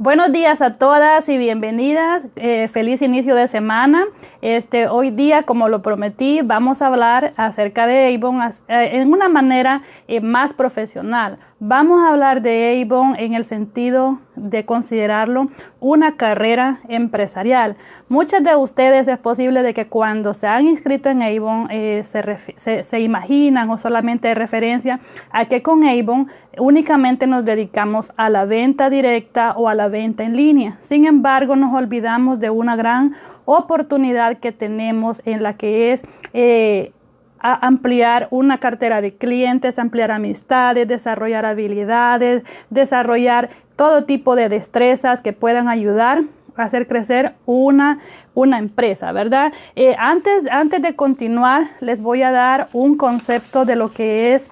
Buenos días a todas y bienvenidas. Eh, feliz inicio de semana. Este, hoy día, como lo prometí, vamos a hablar acerca de Avon eh, en una manera eh, más profesional. Vamos a hablar de Avon en el sentido de considerarlo una carrera empresarial. Muchas de ustedes es posible de que cuando se han inscrito en Avon se, se, imaginan o solamente de referencia a que con Avon únicamente nos dedicamos a la venta directa o a la venta en línea. Sin embargo, nos olvidamos de una gran oportunidad que tenemos en la que es eh, ampliar una cartera de clientes, ampliar amistades, desarrollar habilidades, desarrollar todo tipo de destrezas que puedan ayudar a hacer crecer una, una empresa, ¿verdad? Eh, antes, antes de continuar, les voy a dar un concepto de lo que es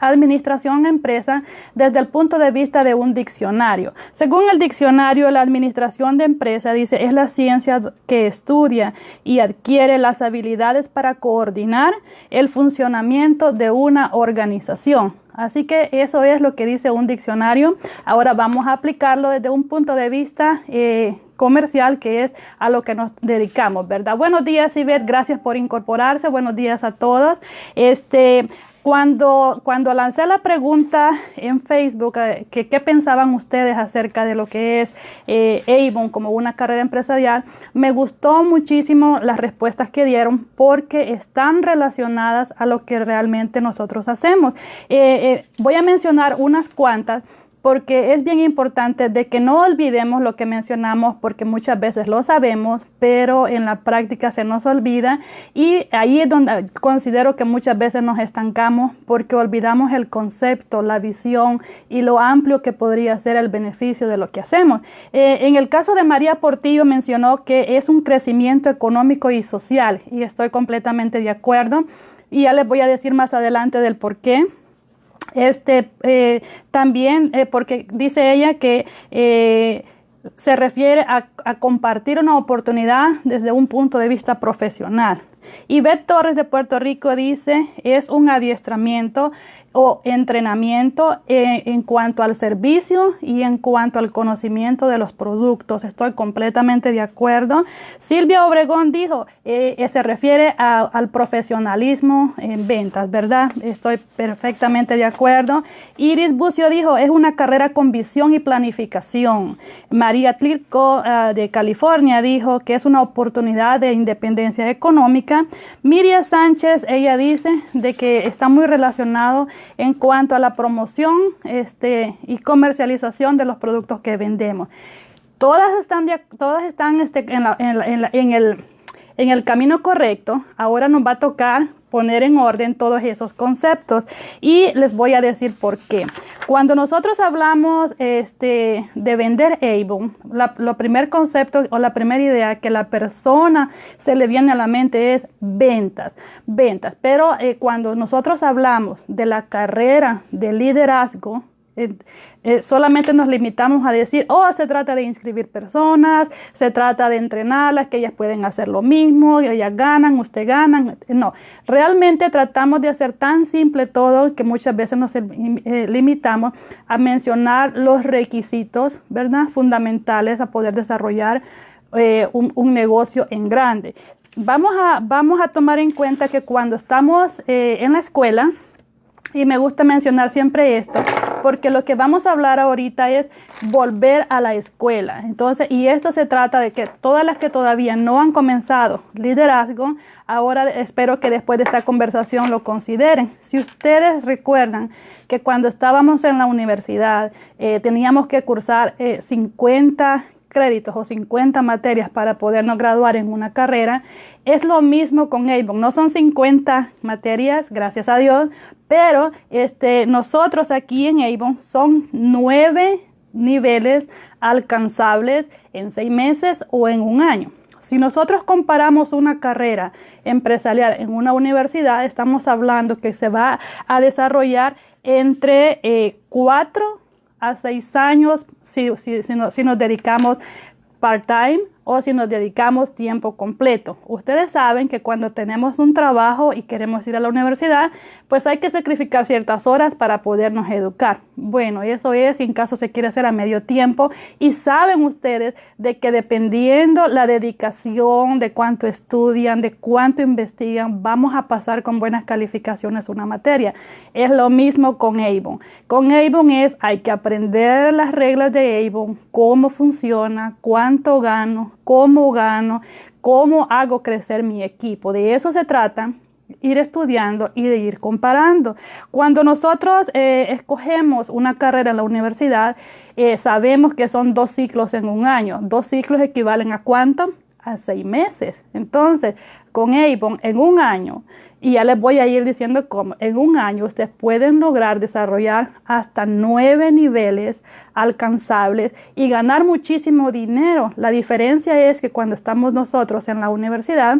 administración empresa desde el punto de vista de un diccionario. Según el diccionario, la administración de empresa dice es la ciencia que estudia y adquiere las habilidades para coordinar el funcionamiento de una organización. Así que eso es lo que dice un diccionario. Ahora vamos a aplicarlo desde un punto de vista eh, comercial que es a lo que nos dedicamos, ¿verdad? Buenos días, Iber, gracias por incorporarse. Buenos días a todos. Este, cuando, cuando lancé la pregunta en Facebook, eh, que qué pensaban ustedes acerca de lo que es eh, Avon como una carrera empresarial, me gustó muchísimo las respuestas que dieron porque están relacionadas a lo que realmente nosotros hacemos. Eh, voy a mencionar unas cuantas porque es bien importante de que no olvidemos lo que mencionamos porque muchas veces lo sabemos, pero en la práctica se nos olvida y ahí es donde considero que muchas veces nos estancamos porque olvidamos el concepto, la visión y lo amplio que podría ser el beneficio de lo que hacemos. Eh, en el caso de María Portillo mencionó que es un crecimiento económico y social y estoy completamente de acuerdo y ya les voy a decir más adelante del por qué. Este, eh, también, eh, porque dice ella que eh, se refiere a, a, compartir una oportunidad desde un punto de vista profesional. Y Beth Torres de Puerto Rico dice, es un adiestramiento o entrenamiento en, cuanto al servicio y en cuanto al conocimiento de los productos. Estoy completamente de acuerdo. Silvia Obregón dijo, eh, eh, se refiere al profesionalismo en ventas, ¿verdad? Estoy perfectamente de acuerdo. Iris Bucio dijo, es una carrera con visión y planificación. María Tlitko ah, de California dijo que es una oportunidad de independencia económica. Miriam Sánchez, ella dice de que está muy relacionado en cuanto a la promoción este, y comercialización de los productos que vendemos. Todas están, todas están este, en, en, el, en el camino correcto. Ahora nos va a tocar poner en orden todos esos conceptos y les voy a decir por qué. Cuando nosotros hablamos este, de vender la, lo primer concepto o la primera idea que la persona se le viene a la mente es ventas, ventas. Pero eh, cuando nosotros hablamos de la carrera de liderazgo, eh, eh, solamente nos limitamos a decir, oh, se trata de inscribir personas, se trata de entrenarlas, que ellas pueden hacer lo mismo, ellas ganan, usted ganan. No, realmente tratamos de hacer tan simple todo que muchas veces nos eh, limitamos a mencionar los requisitos, ¿verdad? Fundamentales a poder desarrollar un, negocio en grande. Vamos a, vamos a tomar en cuenta que cuando estamos en la escuela, y me gusta mencionar siempre esto, porque lo que vamos a hablar ahorita es volver a la escuela. Entonces, y esto se trata de que todas las que todavía no han comenzado liderazgo, ahora espero que después de esta conversación lo consideren. Si ustedes recuerdan que cuando estábamos en la universidad eh, teníamos que cursar 50 eh, créditos o 50 materias para podernos graduar en una carrera, es lo mismo con Avon. No son 50 materias, gracias a Dios, pero este, nosotros aquí en Avon son nueve niveles alcanzables en seis meses o en un año. Si nosotros comparamos una carrera empresarial en una universidad, estamos hablando que se va a desarrollar entre eh, cuatro a seis años si, si nos dedicamos part-time o si nos dedicamos tiempo completo. Ustedes saben que cuando tenemos un trabajo y queremos ir a la universidad, pues hay que sacrificar ciertas horas para podernos educar. Bueno, eso es en caso se quiere hacer a medio tiempo. Y saben ustedes de que dependiendo la dedicación, de cuánto estudian, de cuánto investigan, vamos a pasar con buenas calificaciones una materia. Es lo mismo con Avon. Con Avon es, hay que aprender las reglas de Avon, cómo funciona, cuánto gano, cómo gano, cómo hago crecer mi equipo. De eso se trata ir estudiando y de ir comparando. Cuando nosotros eh, escogemos una carrera en la universidad, eh, sabemos que son dos ciclos en un año. Dos ciclos equivalen a cuánto? A seis meses. Entonces, con Avon, en un año, y ya les voy a ir diciendo cómo, en un año ustedes pueden lograr desarrollar hasta nueve niveles alcanzables y ganar muchísimo dinero. La diferencia es que cuando estamos nosotros en la universidad,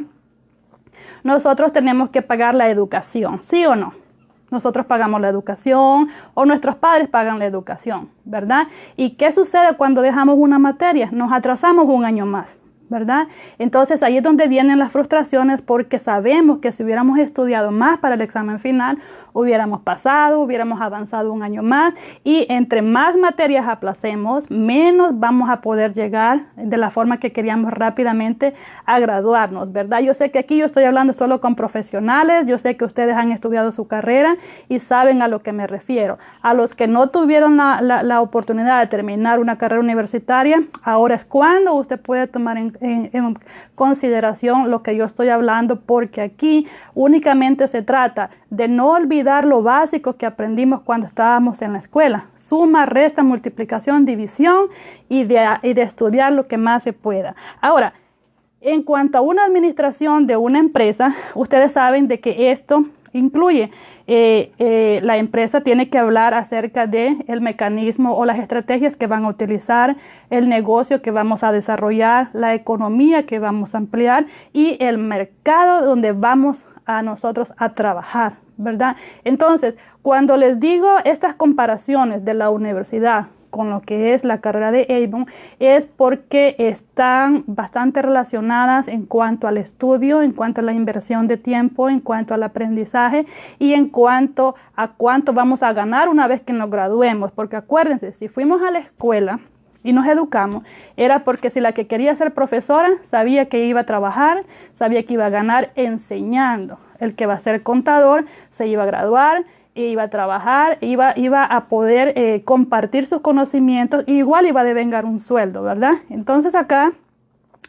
nosotros tenemos que pagar la educación, ¿sí o no? Nosotros pagamos la educación o nuestros padres pagan la educación, ¿verdad? ¿Y qué sucede cuando dejamos una materia? Nos atrasamos un año más. ¿verdad? Entonces ahí es donde vienen las frustraciones porque sabemos que si hubiéramos estudiado más para el examen final, hubiéramos pasado, hubiéramos avanzado un año más y entre más materias aplacemos, menos vamos a poder llegar de la forma que queríamos rápidamente a graduarnos, ¿verdad? Yo sé que aquí yo estoy hablando solo con profesionales, yo sé que ustedes han estudiado su carrera y saben a lo que me refiero. A los que no tuvieron la, la, oportunidad de terminar una carrera universitaria, ahora es cuando usted puede tomar en, en consideración lo que yo estoy hablando porque aquí únicamente se trata de no olvidar lo básico que aprendimos cuando estábamos en la escuela. Suma, resta, multiplicación, división y de, de estudiar lo que más se pueda. Ahora, en cuanto a una administración de una empresa, ustedes saben de que esto incluye eh, eh, la empresa tiene que hablar acerca de el mecanismo o las estrategias que van a utilizar, el negocio que vamos a desarrollar, la economía que vamos a ampliar y el mercado donde vamos a nosotros a trabajar. ¿verdad? Entonces, cuando les digo estas comparaciones de la universidad con lo que es la carrera de Avon es porque están bastante relacionadas en cuanto al estudio, en cuanto a la inversión de tiempo, en cuanto al aprendizaje y en cuanto a cuánto vamos a ganar una vez que nos graduemos. Porque acuérdense, si fuimos a la escuela y nos educamos, era porque si la que quería ser profesora sabía que iba a trabajar, sabía que iba a ganar enseñando. El que va a ser contador se iba a graduar, iba a trabajar, iba, iba a poder eh, compartir sus conocimientos, y igual iba a devengar un sueldo, ¿verdad? Entonces acá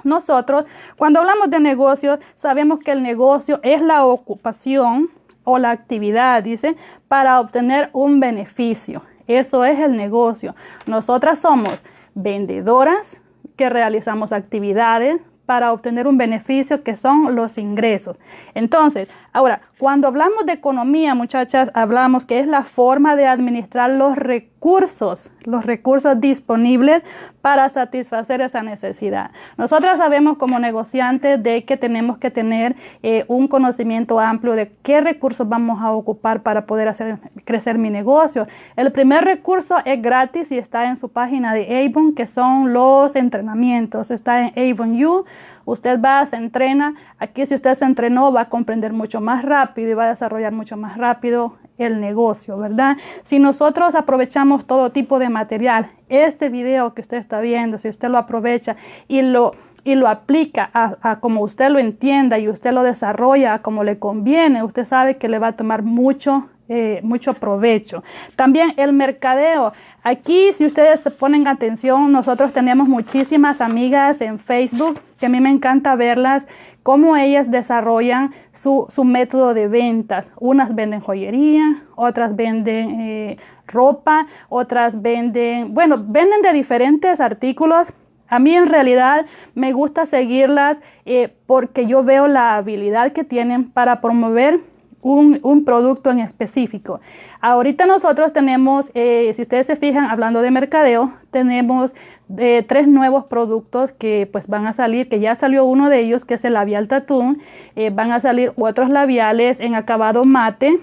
nosotros, cuando hablamos de negocios, sabemos que el negocio es la ocupación o la actividad, dice, para obtener un beneficio. Eso es el negocio. Nosotras somos vendedoras que realizamos actividades para obtener un beneficio que son los ingresos. Entonces, ahora, cuando hablamos de economía, muchachas, hablamos que es la forma de administrar los recursos, los recursos disponibles para satisfacer esa necesidad. Nosotras sabemos como negociantes de que tenemos que tener eh, un conocimiento amplio de qué recursos vamos a ocupar para poder hacer crecer mi negocio. El primer recurso es gratis y está en su página de Avon, que son los entrenamientos. Está en Avon U Usted va, se entrena. Aquí si usted se entrenó va a comprender mucho más rápido y va a desarrollar mucho más rápido el negocio, ¿verdad? Si nosotros aprovechamos todo tipo de material, este video que usted está viendo, si usted lo aprovecha y lo y lo aplica a, como usted lo entienda y usted lo desarrolla como le conviene, usted sabe que le va a tomar mucho eh, mucho provecho. También el mercadeo. Aquí, si ustedes se ponen atención, nosotros tenemos muchísimas amigas en Facebook que a mí me encanta verlas, cómo ellas desarrollan su, método de ventas. Unas venden joyería, otras venden eh, ropa, otras venden, bueno, venden de diferentes artículos. A mí en realidad me gusta seguirlas eh, porque yo veo la habilidad que tienen para promover un, producto en específico. Ahorita nosotros tenemos, eh, si ustedes se fijan, hablando de mercadeo, tenemos eh, tres nuevos productos que pues van a salir, que ya salió uno de ellos, que es el labial tattoo, eh, van a salir otros labiales en acabado mate,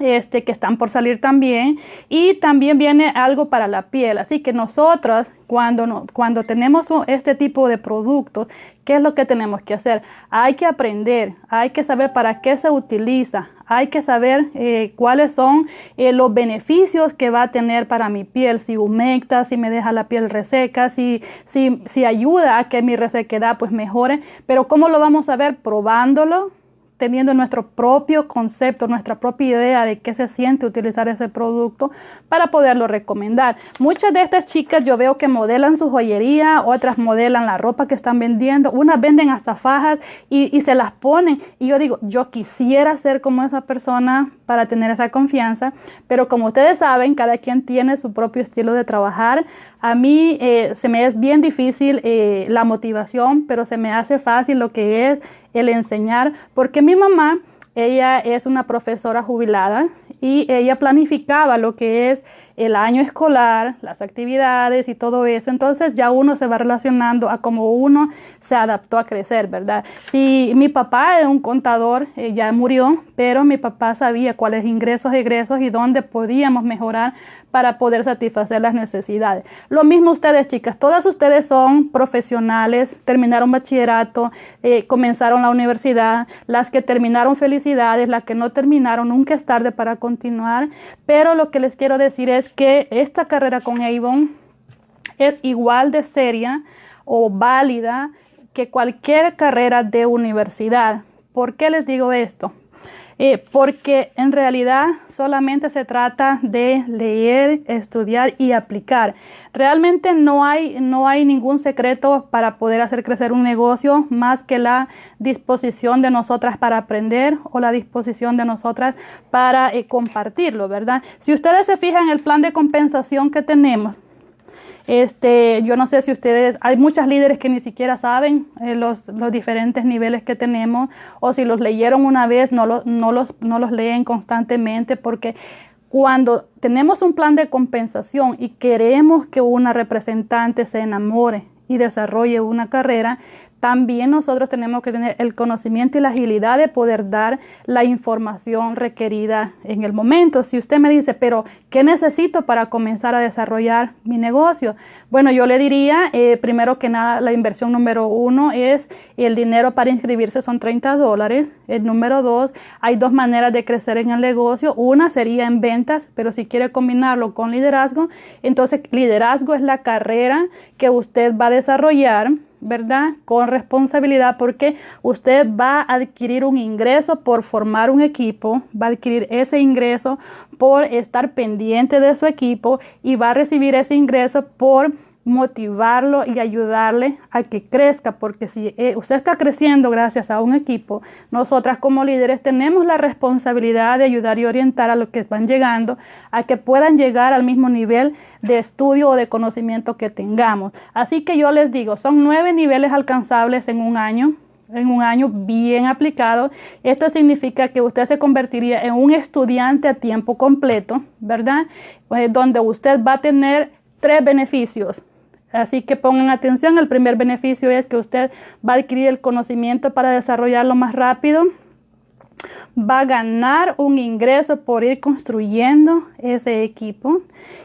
este, que están por salir también. Y también viene algo para la piel. Así que nosotros, cuando, cuando tenemos este tipo de productos, ¿qué es lo que tenemos que hacer? Hay que aprender, hay que saber para qué se utiliza, hay que saber eh, cuáles son eh, los beneficios que va a tener para mi piel, si humecta, si me deja la piel reseca, si, si, si ayuda a que mi resequedad pues mejore. Pero ¿cómo lo vamos a ver? Probándolo, teniendo nuestro propio concepto, nuestra propia idea de qué se siente utilizar ese producto para poderlo recomendar. Muchas de estas chicas yo veo que modelan su joyería, otras modelan la ropa que están vendiendo, unas venden hasta fajas y, se las ponen. Y yo digo, yo quisiera ser como esa persona para tener esa confianza, pero como ustedes saben, cada quien tiene su propio estilo de trabajar. A mí eh, se me es bien difícil eh, la motivación, pero se me hace fácil lo que es el enseñar, porque mi mamá, ella es una profesora jubilada y ella planificaba lo que es el año escolar, las actividades y todo eso. Entonces ya uno se va relacionando a cómo uno se adaptó a crecer, ¿verdad? Si mi papá es un contador, eh, ya murió, pero mi papá sabía cuáles ingresos, egresos y dónde podíamos mejorar para poder satisfacer las necesidades. Lo mismo ustedes, chicas, todas ustedes son profesionales, terminaron bachillerato, eh, comenzaron la universidad, las que terminaron felicidades, las que no terminaron, nunca es tarde para continuar, pero lo que les quiero decir es que esta carrera con Avon es igual de seria o válida que cualquier carrera de universidad. ¿Por qué les digo esto? Eh, porque en realidad solamente se trata de leer, estudiar y aplicar. Realmente no hay, no hay ningún secreto para poder hacer crecer un negocio más que la disposición de nosotras para aprender o la disposición de nosotras para eh, compartirlo, ¿verdad? Si ustedes se fijan en el plan de compensación que tenemos, este, yo no sé si ustedes, hay muchas líderes que ni siquiera saben eh, los, los, diferentes niveles que tenemos o si los leyeron una vez, no, no, los, no los leen constantemente porque cuando tenemos un plan de compensación y queremos que una representante se enamore y desarrolle una carrera, también nosotros tenemos que tener el conocimiento y la agilidad de poder dar la información requerida en el momento. Si usted me dice, pero ¿qué necesito para comenzar a desarrollar mi negocio? Bueno, yo le diría, eh, primero que nada, la inversión número uno es el dinero para inscribirse son 30 dólares. El número dos, hay dos maneras de crecer en el negocio. Una sería en ventas, pero si quiere combinarlo con liderazgo, entonces liderazgo es la carrera que usted va a desarrollar ¿verdad? Con responsabilidad porque usted va a adquirir un ingreso por formar un equipo, va a adquirir ese ingreso por estar pendiente de su equipo y va a recibir ese ingreso por motivarlo y ayudarle a que crezca, porque si eh, usted está creciendo gracias a un equipo, nosotras como líderes tenemos la responsabilidad de ayudar y orientar a los que van llegando a que puedan llegar al mismo nivel de estudio o de conocimiento que tengamos. Así que yo les digo, son nueve niveles alcanzables en un año, en un año bien aplicado. Esto significa que usted se convertiría en un estudiante a tiempo completo, ¿verdad? Eh, donde usted va a tener tres beneficios. Así que pongan atención, el primer beneficio es que usted va a adquirir el conocimiento para desarrollarlo más rápido, va a ganar un ingreso por ir construyendo ese equipo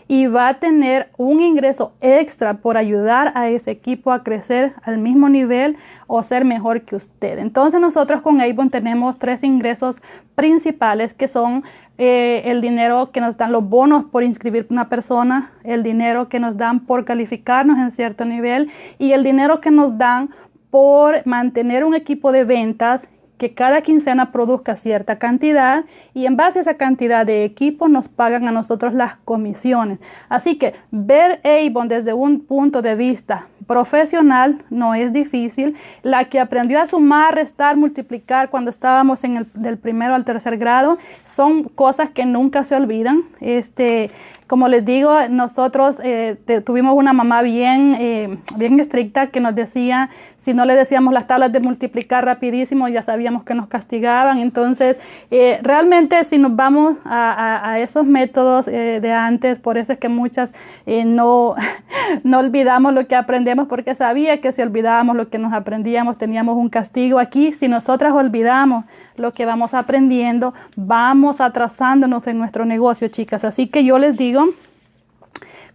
y va a tener un ingreso extra por ayudar a ese equipo a crecer al mismo nivel o ser mejor que usted. Entonces nosotros con Avon tenemos tres ingresos principales que son eh, el dinero que nos dan los bonos por inscribir una persona, el dinero que nos dan por calificarnos en cierto nivel y el dinero que nos dan por mantener un equipo de ventas que cada quincena produzca cierta cantidad y en base a esa cantidad de equipo nos pagan a nosotros las comisiones. Así que ver Avon desde un punto de vista profesional no es difícil. La que aprendió a sumar, restar, multiplicar cuando estábamos en el del primero al tercer grado son cosas que nunca se olvidan. Este, como les digo, nosotros eh, tuvimos una mamá bien, eh, bien estricta que nos decía, si no le decíamos las tablas de multiplicar rapidísimo, ya sabíamos que nos castigaban. Entonces, eh, realmente si nos vamos a, esos métodos de antes, por eso es que muchas no, no olvidamos lo que aprendemos porque sabía que si olvidábamos lo que nos aprendíamos teníamos un castigo aquí. Si nosotras olvidamos lo que vamos aprendiendo, vamos atrasándonos en nuestro negocio, chicas. Así que yo les digo,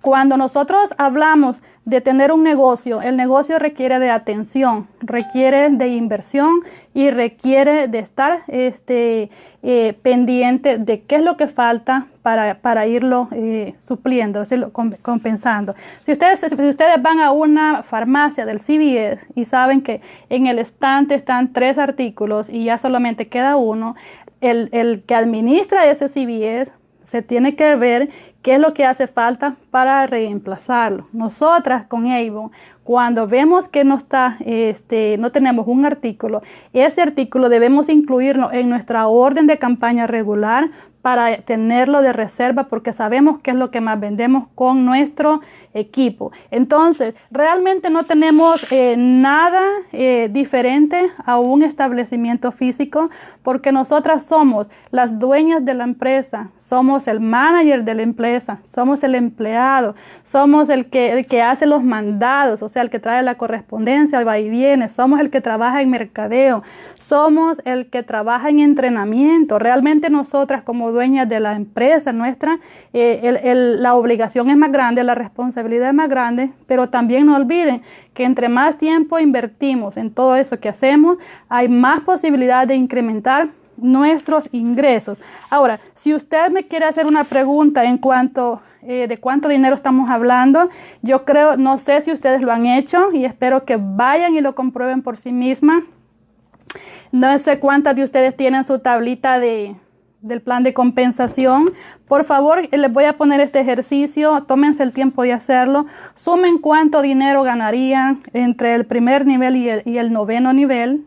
cuando nosotros hablamos de tener un negocio, el negocio requiere de atención, requiere de inversión y requiere de estar este, eh, pendiente de qué es lo que falta para, irlo eh, supliendo, decirlo, compensando. Si ustedes, si ustedes van a una farmacia del CVS y saben que en el estante están tres artículos y ya solamente queda uno, el, el que administra ese CVS se tiene que ver qué es lo que hace falta para reemplazarlo. Nosotras con Avon, cuando vemos que no está, este, no tenemos un artículo, ese artículo debemos incluirlo en nuestra orden de campaña regular para tenerlo de reserva porque sabemos qué es lo que más vendemos con nuestro equipo. Entonces, realmente no tenemos eh, nada eh, diferente a un establecimiento físico porque nosotras somos las dueñas de la empresa, somos el manager de la empresa, somos el empleado, somos el que, el que hace los mandados, o sea, el que trae la correspondencia, va y viene, somos el que trabaja en mercadeo, somos el que trabaja en entrenamiento. Realmente nosotras como dueñas de la empresa nuestra, eh, la obligación es más grande, la responsabilidad es más grande, pero también no olviden que entre más tiempo invertimos en todo eso que hacemos, hay más posibilidad de incrementar nuestros ingresos. Ahora, si usted me quiere hacer una pregunta en cuanto eh, de cuánto dinero estamos hablando, yo creo, no sé si ustedes lo han hecho y espero que vayan y lo comprueben por sí misma. No sé cuántas de ustedes tienen su tablita de, del plan de compensación. Por favor, les voy a poner este ejercicio, tómense el tiempo de hacerlo, sumen cuánto dinero ganarían entre el primer nivel y el, noveno nivel.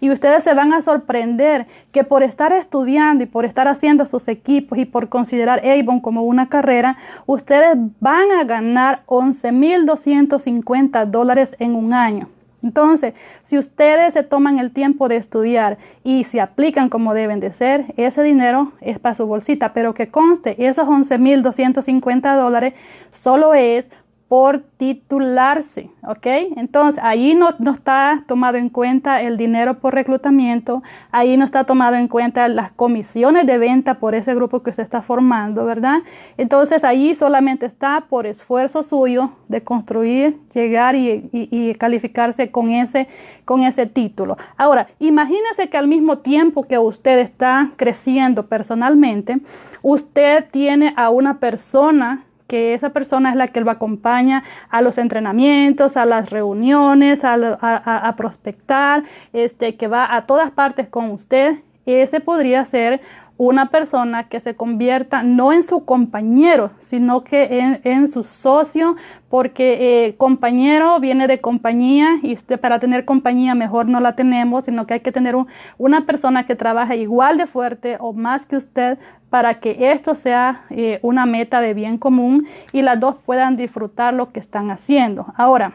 Y ustedes se van a sorprender que por estar estudiando y por estar haciendo sus equipos y por considerar Avon como una carrera, ustedes van a ganar 11.250 dólares en un año. Entonces, si ustedes se toman el tiempo de estudiar y se aplican como deben de ser, ese dinero es para su bolsita, pero que conste, esos 11.250 dólares solo es por titularse, ¿ok? Entonces, ahí no, no, está tomado en cuenta el dinero por reclutamiento, ahí no está tomado en cuenta las comisiones de venta por ese grupo que usted está formando, ¿verdad? Entonces, ahí solamente está por esfuerzo suyo de construir, llegar y, y calificarse con ese, con ese título. Ahora, imagínese que al mismo tiempo que usted está creciendo personalmente, usted tiene a una persona que esa persona es la que lo acompaña a los entrenamientos, a las reuniones, a, prospectar, este, que va a todas partes con usted. Ese podría ser una persona que se convierta no en su compañero, sino que en, su socio, porque eh, compañero viene de compañía y usted para tener compañía mejor no la tenemos, sino que hay que tener una persona que trabaje igual de fuerte o más que usted para que esto sea eh, una meta de bien común y las dos puedan disfrutar lo que están haciendo. Ahora,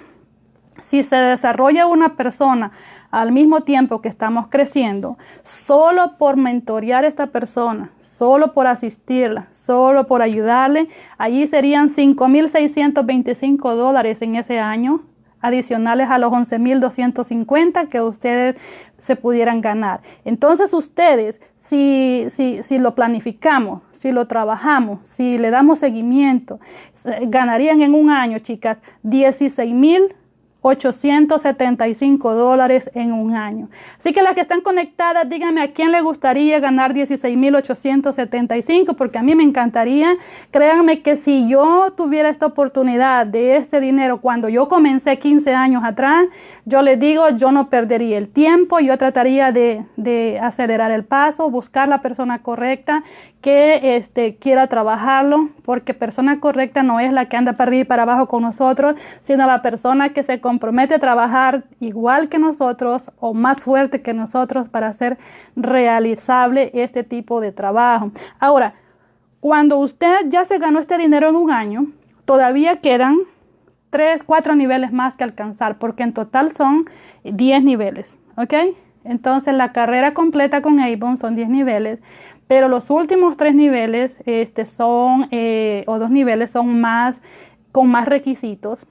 si se desarrolla una persona al mismo tiempo que estamos creciendo, solo por mentorear a esta persona, solo por asistirla, solo por ayudarle, allí serían 5.625 dólares en ese año adicionales a los 11.250 que ustedes se pudieran ganar. Entonces ustedes, si, si, si lo planificamos, si lo trabajamos, si le damos seguimiento, ganarían en un año, chicas, 16.000 875 dólares en un año. Así que las que están conectadas, díganme a quién le gustaría ganar 16.875, porque a mí me encantaría. Créanme que si yo tuviera esta oportunidad de este dinero cuando yo comencé 15 años atrás, yo les digo, yo no perdería el tiempo, yo trataría de, de acelerar el paso, buscar la persona correcta que este, quiera trabajarlo, porque persona correcta no es la que anda para arriba y para abajo con nosotros, sino la persona que se compromete a trabajar igual que nosotros o más fuerte que nosotros para hacer realizable este tipo de trabajo. Ahora, cuando usted ya se ganó este dinero en un año, todavía quedan tres, cuatro niveles más que alcanzar, porque en total son 10 niveles, ¿ok? Entonces la carrera completa con Avon son 10 niveles, pero los últimos tres niveles este, son, eh, o dos niveles son más con más requisitos,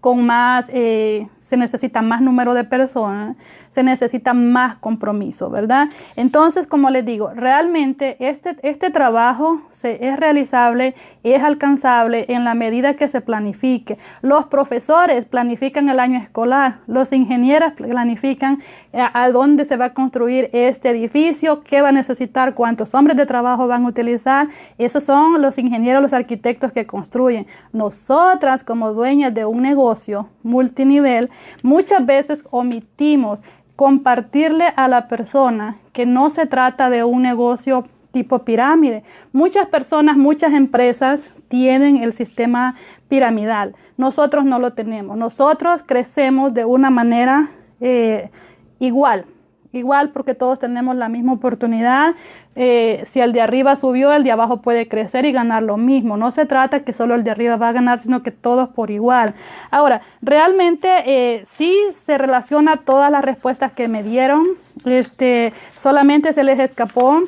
con más, eh, se necesita más número de personas, se necesita más compromiso, ¿verdad? Entonces, como les digo, realmente este, este trabajo se, es realizable, es alcanzable en la medida que se planifique. Los profesores planifican el año escolar, los ingenieros planifican eh, a, dónde se va a construir este edificio, qué va a necesitar, cuántos hombres de trabajo van a utilizar. Esos son los ingenieros, los arquitectos que construyen. Nosotras, como dueñas de un negocio multinivel, muchas veces omitimos compartirle a la persona que no se trata de un negocio tipo pirámide. Muchas personas, muchas empresas tienen el sistema piramidal. Nosotros no lo tenemos. Nosotros crecemos de una manera eh, igual igual porque todos tenemos la misma oportunidad. Eh, si el de arriba subió, el de abajo puede crecer y ganar lo mismo. No se trata que solo el de arriba va a ganar, sino que todos por igual. Ahora, realmente eh, sí se relaciona todas las respuestas que me dieron. Este, solamente se les escapó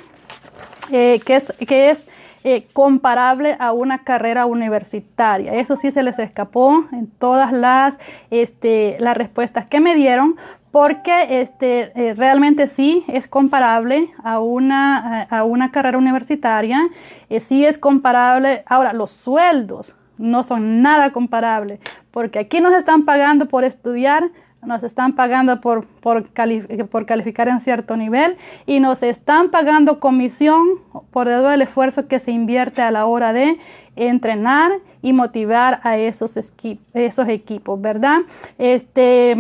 eh, que es, que es comparable a una carrera universitaria. Eso sí se les escapó en todas las, este, las respuestas que me dieron, porque este, eh, realmente sí es comparable a una, a una carrera universitaria, eh, sí es comparable. Ahora, los sueldos no son nada comparables, porque aquí nos están pagando por estudiar, nos están pagando por, por, calificar en cierto nivel y nos están pagando comisión por todo el esfuerzo que se invierte a la hora de entrenar y motivar a esos, esos equipos, ¿verdad? Este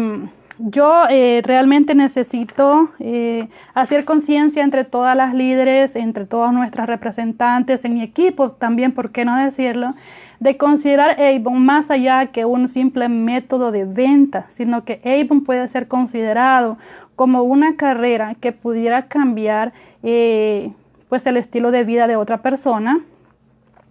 yo eh, realmente necesito eh, hacer conciencia entre todas las líderes, entre todas nuestras representantes, en mi equipo también, ¿por qué no decirlo? De considerar Avon más allá que un simple método de venta, sino que Avon puede ser considerado como una carrera que pudiera cambiar eh, pues el estilo de vida de otra persona,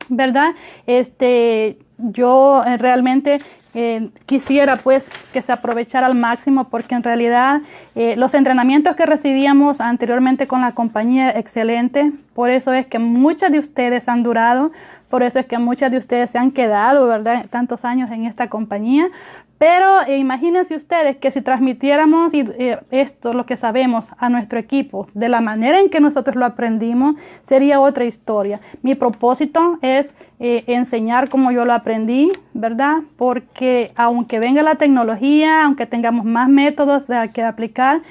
¿verdad? Este, yo realmente eh, quisiera pues que se aprovechara al máximo porque en realidad eh, los entrenamientos que recibíamos anteriormente con la compañía excelente, por eso es que muchas de ustedes han durado, por eso es que muchas de ustedes se han quedado, ¿verdad? Tantos años en esta compañía, pero eh, imagínense ustedes que si transmitiéramos esto, lo que sabemos, a nuestro equipo, de la manera en que nosotros lo aprendimos, sería otra historia. Mi propósito es eh, enseñar como yo lo aprendí, ¿verdad? Porque aunque venga la tecnología, aunque tengamos más métodos de, que aplicar,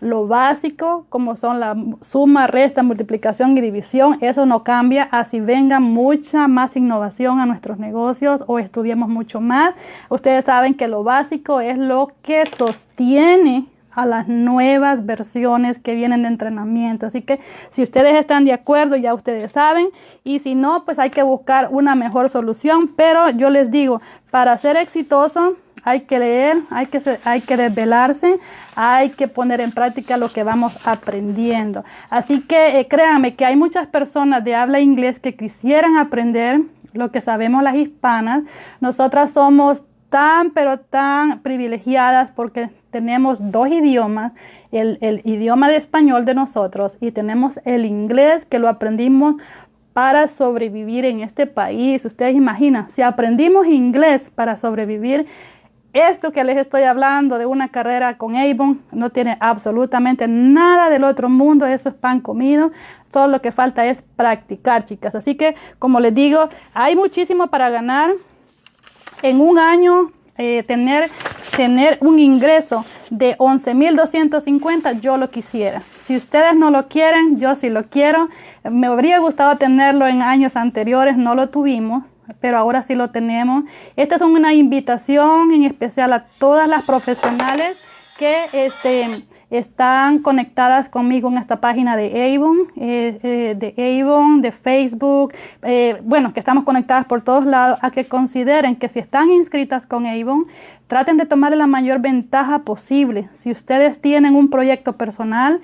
lo básico, como son la suma, resta, multiplicación y división, eso no cambia, así venga mucha más innovación a nuestros negocios o estudiemos mucho más. Ustedes saben que lo básico es lo que sostiene a las nuevas versiones que vienen de entrenamiento. Así que si ustedes están de acuerdo, ya ustedes saben, y si no, pues hay que buscar una mejor solución. Pero yo les digo, para ser exitoso, hay que leer, hay que, hay que desvelarse, hay que poner en práctica lo que vamos aprendiendo. Así que eh, créanme que hay muchas personas de habla inglés que quisieran aprender lo que sabemos las hispanas. Nosotras somos tan, pero tan privilegiadas porque tenemos dos idiomas, el, idioma de español de nosotros y tenemos el inglés que lo aprendimos para sobrevivir en este país. Ustedes imaginan, si aprendimos inglés para sobrevivir, esto que les estoy hablando de una carrera con Avon no tiene absolutamente nada del otro mundo, eso es pan comido, todo lo que falta es practicar, chicas. Así que, como les digo, hay muchísimo para ganar en un año eh, tener, tener un ingreso de 11.250, yo lo quisiera. Si ustedes no lo quieren, yo sí lo quiero. Me habría gustado tenerlo en años anteriores, no lo tuvimos, pero ahora sí lo tenemos. Esta es una invitación en especial a todas las profesionales que este, están conectadas conmigo en esta página de Avon, eh, eh, de Avon, de Facebook, eh, bueno, que estamos conectadas por todos lados, a que consideren que si están inscritas con Avon, traten de tomar la mayor ventaja posible. Si ustedes tienen un proyecto personal,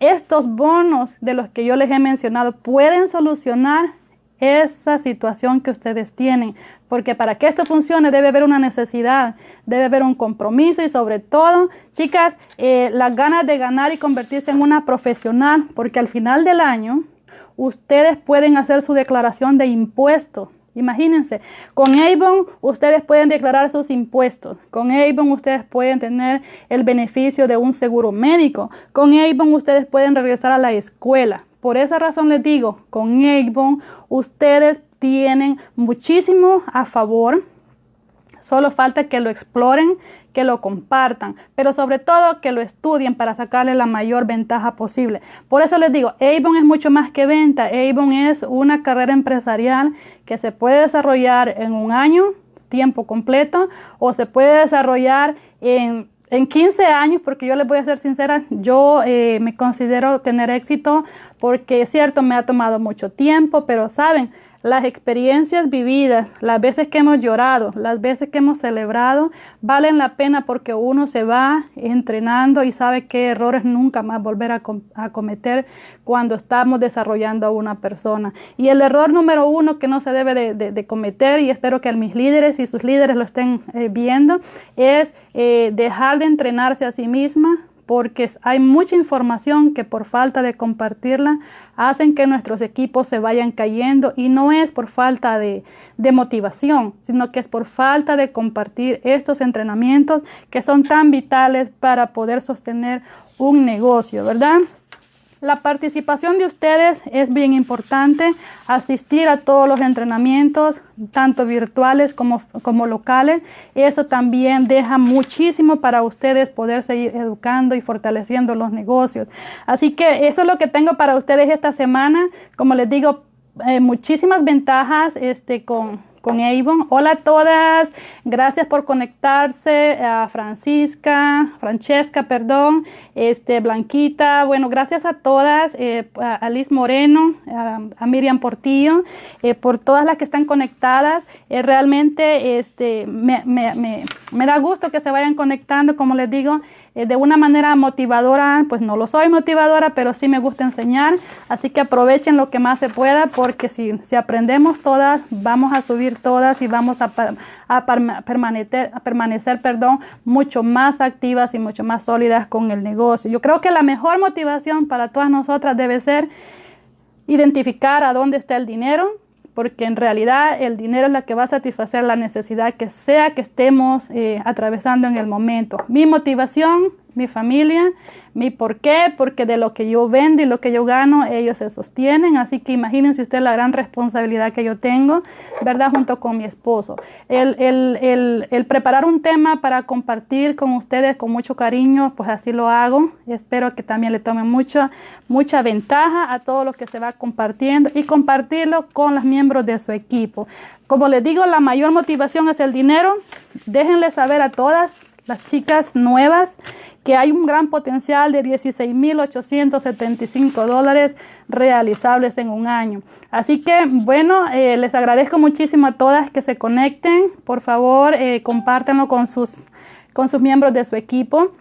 estos bonos de los que yo les he mencionado pueden solucionar esa situación que ustedes tienen. Porque para que esto funcione debe haber una necesidad, debe haber un compromiso y sobre todo, chicas, eh, las ganas de ganar y convertirse en una profesional, porque al final del año ustedes pueden hacer su declaración de impuestos Imagínense, con Avon ustedes pueden declarar sus impuestos. Con Avon ustedes pueden tener el beneficio de un seguro médico. Con Avon ustedes pueden regresar a la escuela. Por esa razón les digo, con Avon ustedes tienen muchísimo a favor. Solo falta que lo exploren, que lo compartan, pero sobre todo que lo estudien para sacarle la mayor ventaja posible. Por eso les digo, Avon es mucho más que venta. Avon es una carrera empresarial que se puede desarrollar en un año, tiempo completo, o se puede desarrollar en en 15 años, porque yo les voy a ser sincera, yo eh, me considero tener éxito porque es cierto, me ha tomado mucho tiempo, pero saben, las experiencias vividas, las veces que hemos llorado, las veces que hemos celebrado, valen la pena porque uno se va entrenando y sabe qué errores nunca más volver a, cometer cuando estamos desarrollando a una persona. Y el error número uno que no se debe de, cometer, y espero que mis líderes y sus líderes lo estén eh, viendo, es eh, dejar de entrenarse a sí misma porque hay mucha información que por falta de compartirla hacen que nuestros equipos se vayan cayendo y no es por falta de, motivación, sino que es por falta de compartir estos entrenamientos que son tan vitales para poder sostener un negocio, ¿verdad? La participación de ustedes es bien importante, asistir a todos los entrenamientos, tanto virtuales como, locales. Eso también deja muchísimo para ustedes poder seguir educando y fortaleciendo los negocios. Así que eso es lo que tengo para ustedes esta semana. Como les digo, eh, muchísimas ventajas este, con, con Avon. Hola a todas, gracias por conectarse, a Francisca, Francesca, perdón, este, Blanquita, bueno, gracias a todas, eh, a Liz Moreno, a, Miriam Portillo, eh, por todas las que están conectadas. Eh, realmente este, me, me, me, me da gusto que se vayan conectando, como les digo, eh, de una manera motivadora, pues no lo soy motivadora, pero sí me gusta enseñar, así que aprovechen lo que más se pueda porque si, si aprendemos todas, vamos a subir todas y vamos a, permanecer, a permanecer perdón, mucho más activas y mucho más sólidas con el negocio. Yo creo que la mejor motivación para todas nosotras debe ser identificar a dónde está el dinero, porque en realidad el dinero es la que va a satisfacer la necesidad que sea que estemos eh, atravesando en el momento. Mi motivación mi familia, mi por qué, porque de lo que yo vendo y lo que yo gano, ellos se sostienen. Así que imagínense usted la gran responsabilidad que yo tengo, ¿verdad? Junto con mi esposo. El, el, el, preparar un tema para compartir con ustedes con mucho cariño, pues así lo hago. Espero que también le tomen mucha, mucha ventaja a todo lo que se va compartiendo y compartirlo con los miembros de su equipo. Como les digo, la mayor motivación es el dinero. Déjenle saber a todas las chicas nuevas que hay un gran potencial de 16.875 dólares realizables en un año. Así que, bueno, eh, les agradezco muchísimo a todas que se conecten. Por favor, eh, compártanlo con sus, con sus miembros de su equipo.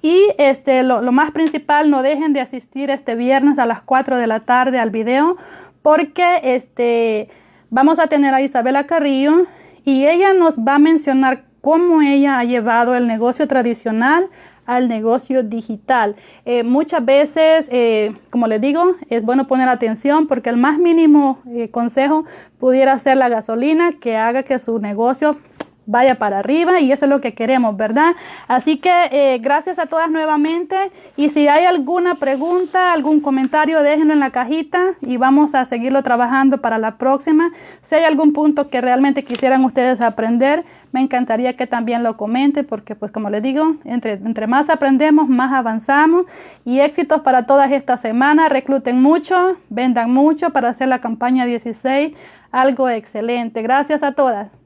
Y este, lo, más principal, no dejen de asistir este viernes a las 4 de la tarde al video, porque este, vamos a tener a Isabela Carrillo y ella nos va a mencionar cómo ella ha llevado el negocio tradicional al negocio digital. Eh, muchas veces, eh, como les digo, es bueno poner atención porque el más mínimo eh, consejo pudiera ser la gasolina que haga que su negocio vaya para arriba y eso es lo que queremos, ¿verdad? Así que gracias a todas nuevamente y si hay alguna pregunta, algún comentario, déjenlo en la cajita y vamos a seguirlo trabajando para la próxima. Si hay algún punto que realmente quisieran ustedes aprender, me encantaría que también lo comente porque pues como les digo, entre, entre más aprendemos, más avanzamos y éxitos para todas estas semanas. Recluten mucho, vendan mucho para hacer la campaña 16, algo excelente. Gracias a todas.